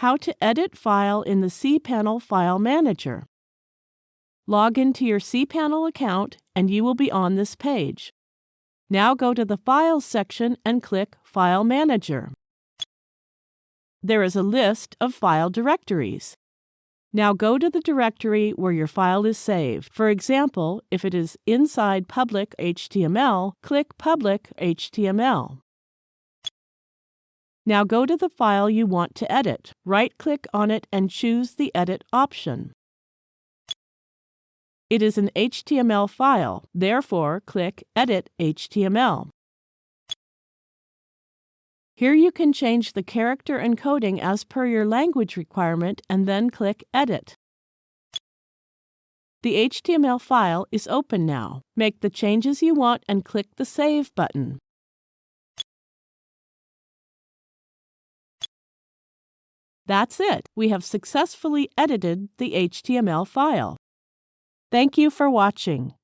how to edit file in the cPanel File Manager. Log into your cPanel account and you will be on this page. Now go to the Files section and click File Manager. There is a list of file directories. Now go to the directory where your file is saved. For example, if it is inside public HTML, click Public HTML. Now go to the file you want to edit. Right-click on it and choose the Edit option. It is an HTML file, therefore click Edit HTML. Here you can change the character encoding as per your language requirement and then click Edit. The HTML file is open now. Make the changes you want and click the Save button. That's it. We have successfully edited the HTML file. Thank you for watching.